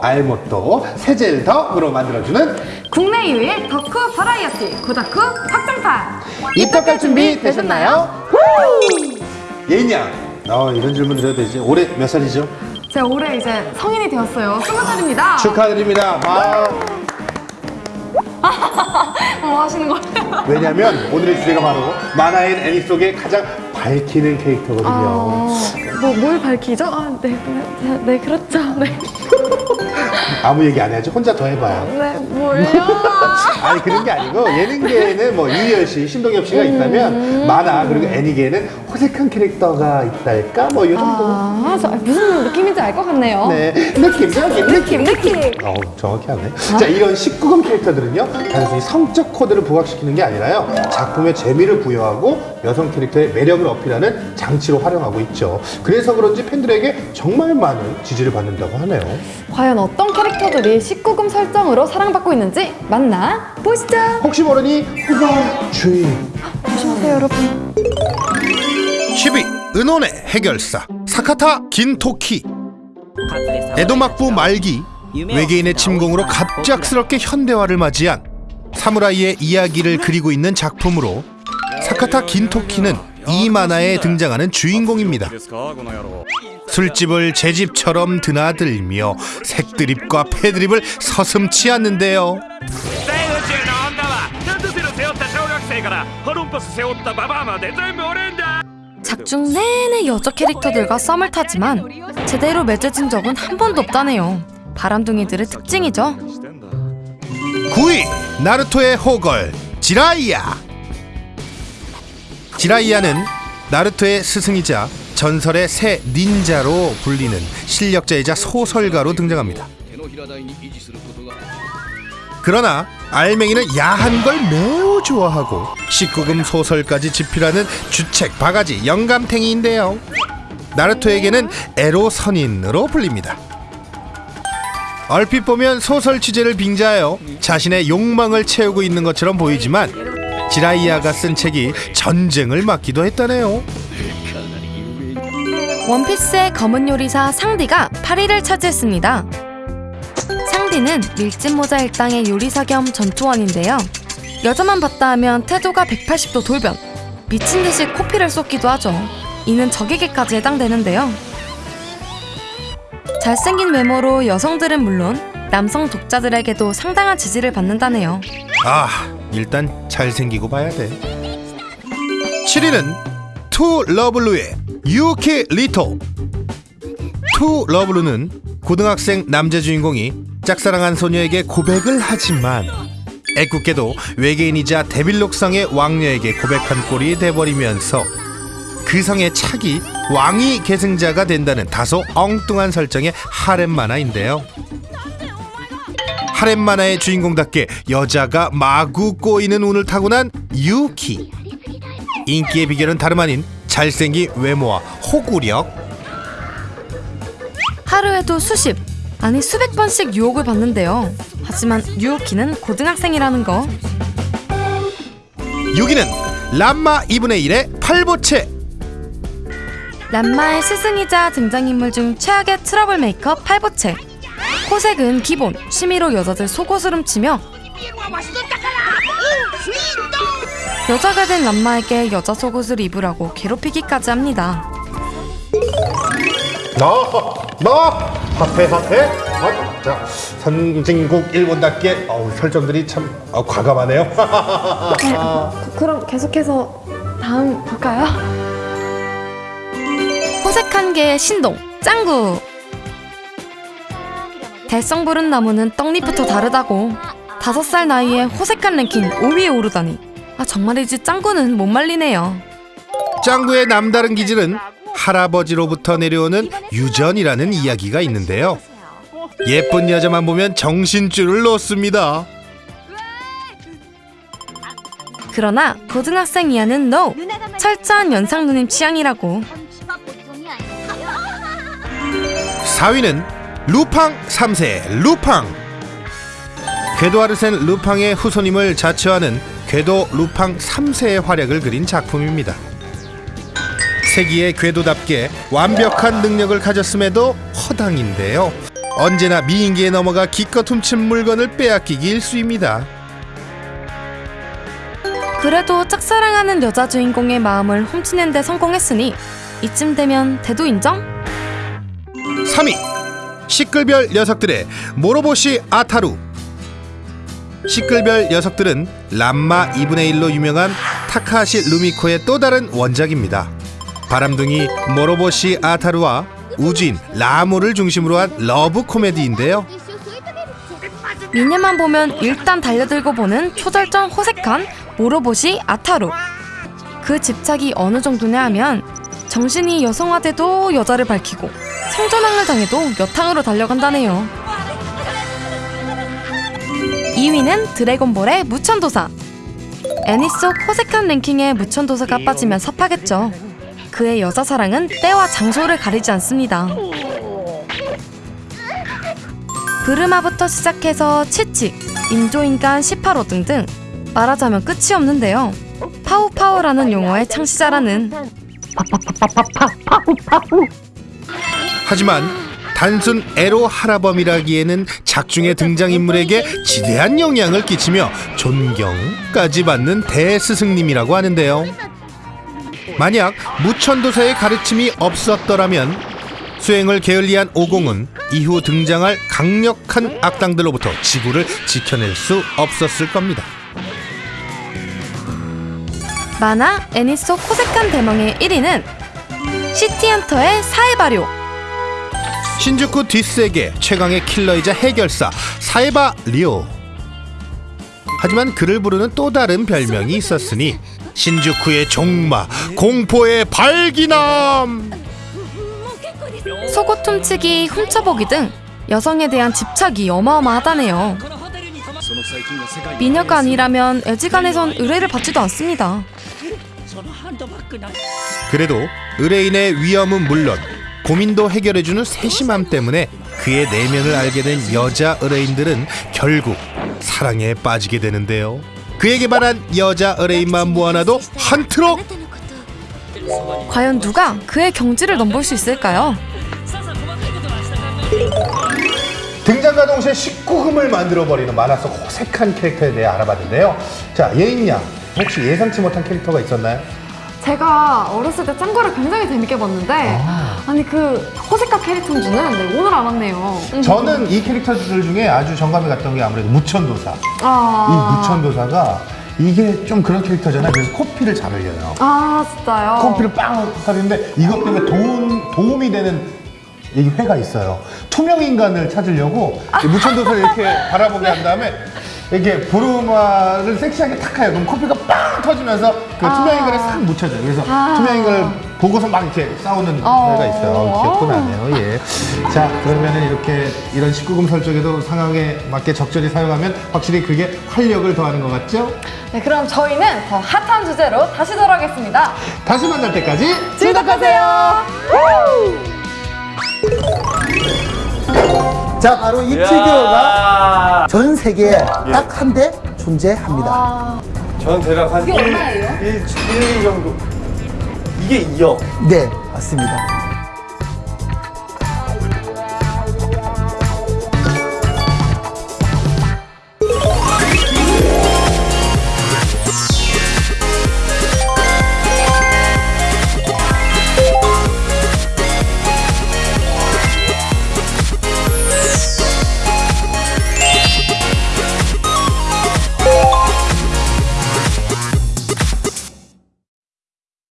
알못도 세젤덕으로 만들어주는 국내 유일 덕후 버라이어티 고다쿠 확장판 입덕할 준비 되셨나요? 예인양 어, 이런 질문 드려도 되지 올해 몇 살이죠? 제가 올해 이제 성인이 되었어요 스무 살입니다 축하드립니다 아, 뭐 하시는 거예요? 왜냐면 오늘의 주제가 바로 만화인 애니 속의 가장 밝히는 캐릭터거든요 뭐뭘 밝히죠? 아, 네, 네, 네, 그렇죠. 네, 아무 얘기 안 해야지 혼자 더 해봐요 네, 뭘요? 아니 그런 게 아니고 예능계에는 뭐 유희열 씨, 신동엽 씨가 있다면 만화 그리고 애니계에는 호색한 캐릭터가 있달까 뭐 이 정도. 아, 저 무슨 느낌인지 알 것 같네요. 네, 느낌, 느낌, 느낌, 느낌. 어, 정확히 하네. 자, 이런 19금 캐릭터들은요, 단순히 성적 코드를 부각시키는 게 아니라요, 작품의 재미를 부여하고 여성 캐릭터의 매력을 어필하는 장치로 활용하고 있죠. 그래서 그런지 팬들에게 정말 많은 지지를 받는다고 하네요. 과연 어떤 캐릭터들이 19금 설정으로 사랑받고 있는지 만나 보시죠. 혹시 모르니 후방 주의. 조심하세요, 여러분. 10위 은혼의 해결사 사카타 긴토키 에도 막부 말기 외계인의 침공으로 갑작스럽게 현대화를 맞이한 사무라이의 이야기를 그리고 있는 작품으로 사카타 긴토키는 아, 아, 이 만화에 등장하는 주인공입니다. 술집을 제 집처럼 드나들며 색드립과 패드립을 서슴치 않는데요. 작중 내내 여자 캐릭터들과 썸을 타지만 제대로 맺어진 적은 한 번도 없다네요. 바람둥이들의 특징이죠. 9위 나루토의 호걸 지라이야 지라이야는 나루토의 스승이자 전설의 새 닌자로 불리는 실력자이자 소설가로 등장합니다. 그러나 알맹이는 야한 걸 매우 좋아하고 19금 소설까지 집필하는 주책 바가지 영감탱이인데요. 나루토에게는 에로 선인으로 불립니다. 얼핏 보면 소설 취재를 빙자하여 자신의 욕망을 채우고 있는 것처럼 보이지만 지라이아가 쓴 책이 전쟁을 막기도 했다네요. 원피스의 검은 요리사 상디가 8위를 차지했습니다. 상디는 밀짚 모자 일당의 요리사 겸 전투원인데요. 여자만 봤다 하면 태도가 180도 돌변, 미친 듯이 코피를 쏟기도 하죠. 이는 적에게까지 해당되는데요. 잘생긴 외모로 여성들은 물론 남성 독자들에게도 상당한 지지를 받는다네요. 아, 일단 잘생기고 봐야 돼. 7위는 투 러브루의 유키 리토. 투 러브루는 고등학생 남자 주인공이 짝사랑한 소녀에게 고백을 하지만 애꿎게도 외계인이자 데빌룩성의 왕녀에게 고백한 꼴이 돼버리면서 그 성의 차기 왕위 계승자가 된다는 다소 엉뚱한 설정의 하렘 만화인데요. 하렘 만화의 주인공답게 여자가 마구 꼬이는 운을 타고난 유키. 인기의 비결은 다름 아닌 잘생긴 외모와 호구력. 하루에도 수십, 아니 수백 번씩 유혹을 받는데요. 하지만 유키는 고등학생이라는 거. 6위는 란마 2분의 1의 팔보채. 란마의 스승이자 등장인물 중 최악의 트러블 메이커 팔보채. 호색은 기본, 취미로 여자들 속옷을 훔치며 여자가 된 람마에게 여자 속옷을 입으라고 괴롭히기까지 합니다. 너, 너, 화폐, 화폐. 어, 자, 선진국 일본답게 어우, 설정들이 참 어, 과감하네요. 네, 그- 그럼 계속해서 다음 볼까요? 호색한 개의 신동, 짱구. 달성 부른 나무는 떡잎부터 다르다고. 다섯 살 나이에 호색한 랭킹 5위에 오르다니. 아 정말이지 짱구는 못 말리네요. 짱구의 남다른 기질은 할아버지로부터 내려오는 유전이라는 이야기가 있는데요. 예쁜 여자만 보면 정신줄을 놓습니다. 그러나 고등학생 이하는 NO! 철저한 연상 누님 취향이라고 4위는 루팡 3세 루팡 궤도 아르센 루팡의 후손임을 자처하는 궤도 루팡 3세의 활약을 그린 작품입니다. 세기의 궤도답게 완벽한 능력을 가졌음에도 허당인데요. 언제나 미인계에 넘어가 기껏 훔친 물건을 빼앗기기 일쑤입니다. 그래도 짝사랑하는 여자 주인공의 마음을 훔치는 데 성공했으니 이쯤 되면 대도 인정? 3위 시끌별 녀석들의 모로보시 아타루 시끌별 녀석들은 란마 2분의 1로 유명한 타카하시 루미코의 또 다른 원작입니다. 바람둥이 모로보시 아타루와 우주인 라무를 중심으로 한 러브 코미디인데요. 미녀만 보면 일단 달려들고 보는 초절정 호색한 모로보시 아타루 그 집착이 어느 정도냐 하면 정신이 여성화돼도 여자를 밝히고 성전환을 당해도 여탕으로 달려간다네요 2위는 드래곤볼의 무천도사 애니 속 호색한 랭킹에 무천도사가 빠지면 섭하겠죠 그의 여자 사랑은 때와 장소를 가리지 않습니다 브르마부터 시작해서 치치, 인조인간 18호 등등 말하자면 끝이 없는데요. 파우파우라는 용어의 창시자라는 하지만 단순 에로 할아범이라기에는 작중의 등장인물에게 지대한 영향을 끼치며 존경까지 받는 대스승님이라고 하는데요. 만약 무천도사의 가르침이 없었더라면 수행을 게을리한 오공은 이후 등장할 강력한 악당들로부터 지구를 지켜낼 수 없었을 겁니다. 만화 애니 속 호색한 대망의 1위는 시티헌터의 사회발효 신주쿠 뒷세계 최강의 킬러이자 해결사 사에바 리오. 하지만 그를 부르는 또 다른 별명이 있었으니 신주쿠의 종마, 공포의 발기남. 속옷 훔치기, 훔쳐보기 등 여성에 대한 집착이 어마어마하다네요. 미녀가 아니라면 애지간해선 의뢰를 받지도 않습니다. 그래도 의뢰인의 위험은 물론 고민도 해결해주는 세심함 때문에 그의 내면을 알게 된 여자 의뢰인들은 결국 사랑에 빠지게 되는데요. 그에게 반한 여자 의뢰인만 모아놔도 한 트럭 과연 누가 그의 경지를 넘볼 수 있을까요? 등장과 동시에 19금을 만들어버리는 만화 속 호색한 캐릭터에 대해 알아봤는데요. 자, 예인양, 혹시 예상치 못한 캐릭터가 있었나요? 제가 어렸을 때 짱구를 굉장히 재밌게 봤는데 아. 니 그 호색카 캐릭터인 줄은 네, 오늘 알았네요. 음. 저는 이 캐릭터들 중에 아주 정감이 갔던 게 아무래도 무천도사. 아. 이 무천도사가 이게 좀 그런 캐릭터잖아요. 그래서 코피를 잘 흘려요. 아 진짜요? 코피를 빵 하는데 이것 때문에 도움, 도움이 되는 이 회가 있어요. 투명 인간을 찾으려고 이 무천도사를 이렇게 바라보게 한 다음에 이렇게 보르마를 섹시하게 탁 해요. 그럼 코피가 빵 터지면서 그 아. 투명 인간을 싹 묻혀줘요. 그래서 아. 투명 인간을 보고서 막 이렇게 싸우는 어. 회가 있어요. 기억도 나네요. 예. 자, 그러면은 이렇게 이런 19금 설정에도 상황에 맞게 적절히 사용하면 확실히 그게 활력을 더하는 것 같죠? 네 그럼 저희는 더 핫한 주제로 다시 돌아오겠습니다. 다시 만날 때까지 즐겁하세요. 자, 바로 이 피규어가 전 세계에 딱 한 대 존재합니다. 전 대략 한 이게 얼마예요? 1, 1, 2 정도. 이게 2억. 네, 맞습니다.